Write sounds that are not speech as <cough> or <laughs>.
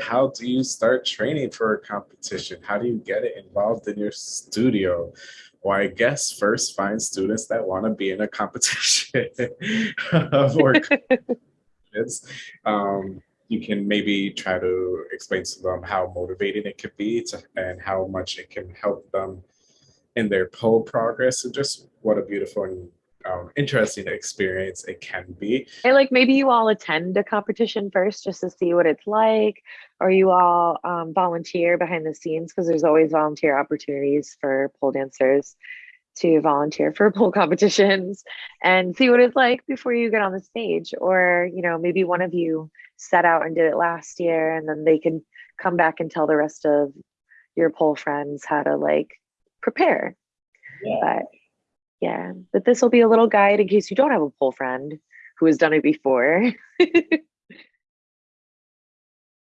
how do you start training for a competition? How do you get it involved in your studio? Well, I guess first find students that want to be in a competition <laughs> or <laughs> um, you can maybe try to explain to them how motivating it could be to, and how much it can help them in their pole progress and just what a beautiful and interesting experience it can be. And like maybe you all attend a competition first just to see what it's like, or you all um, volunteer behind the scenes because there's always volunteer opportunities for pole dancers to volunteer for <laughs> pole competitions and see what it's like before you get on the stage. Or, you know, maybe one of you set out and did it last year and then they can come back and tell the rest of your pole friends how to like prepare. Yeah. But yeah, but this will be a little guide in case you don't have a pole friend who has done it before. <laughs>